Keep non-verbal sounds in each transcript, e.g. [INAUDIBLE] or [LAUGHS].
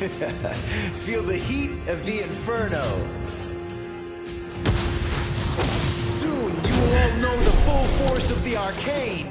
[LAUGHS] Feel the heat of the inferno. Soon you will all know the full force of the arcane.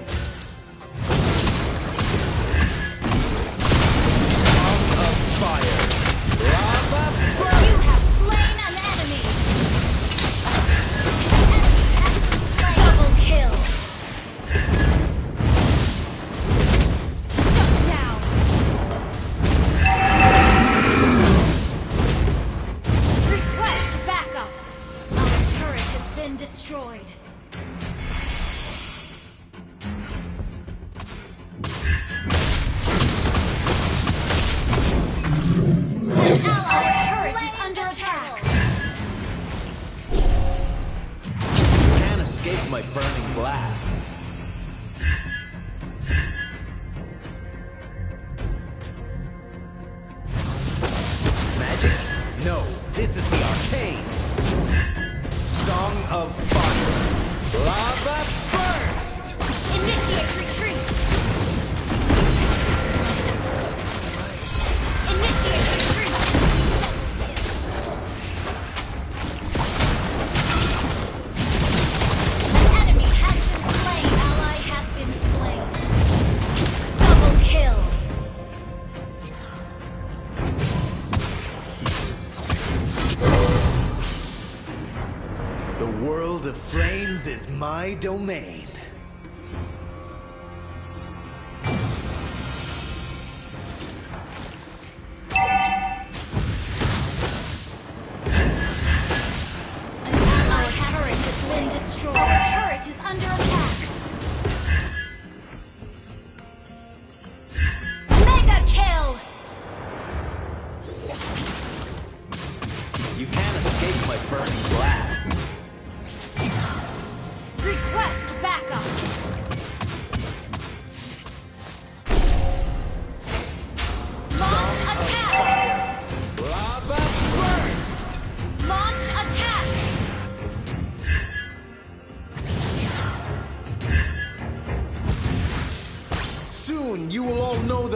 Flames is my domain. Ally turret has been destroyed. Our turret is under attack.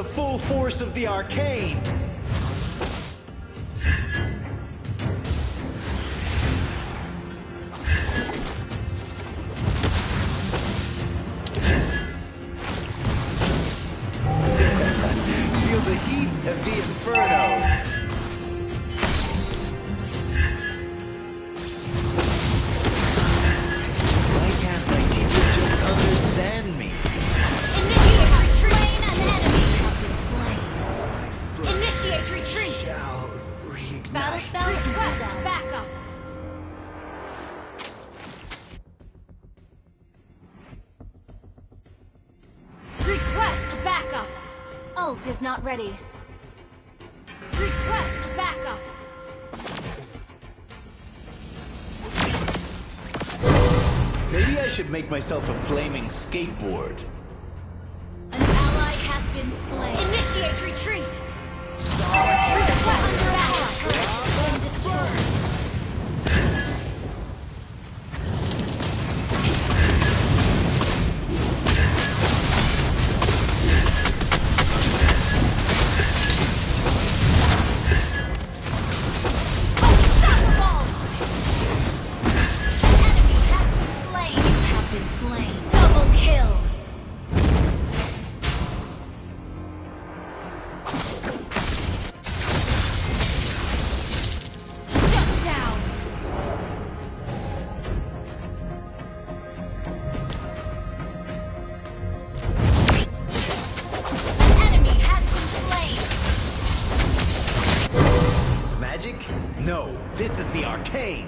The full force of the arcane. Retreat! Shall reignite. Battle request backup! Request backup! Ult is not ready. Request backup! Maybe I should make myself a flaming skateboard. An ally has been slain. Initiate retreat! Our turret is under attack. Destroyed. No, this is the arcane.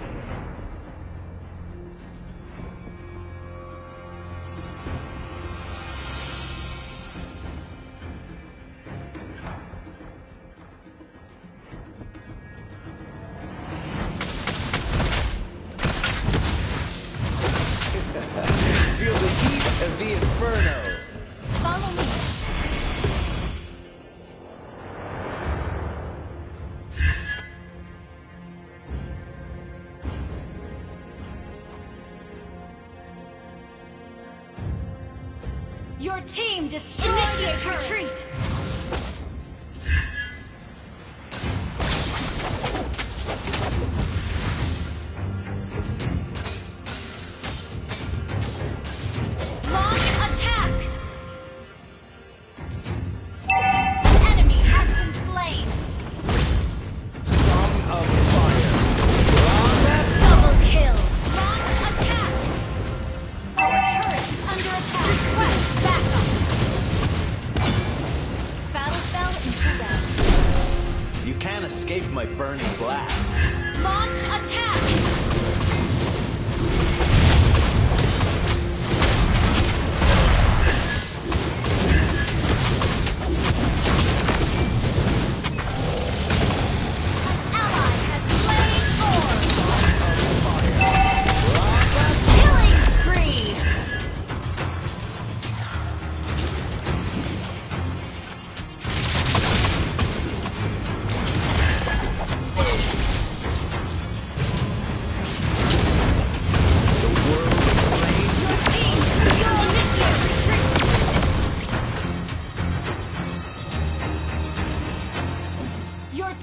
Your team destroyed Initiate retreat.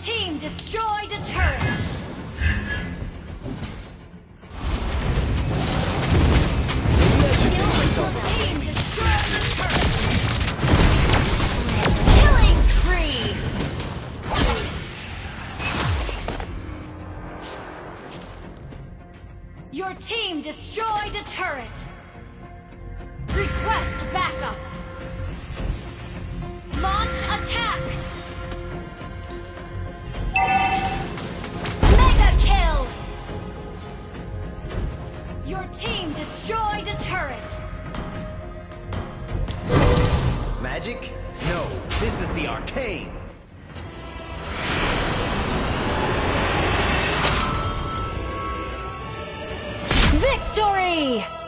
team destroyed a turret! Your team destroyed a turret! Request backup! Launch attack! This is the arcane. Victory!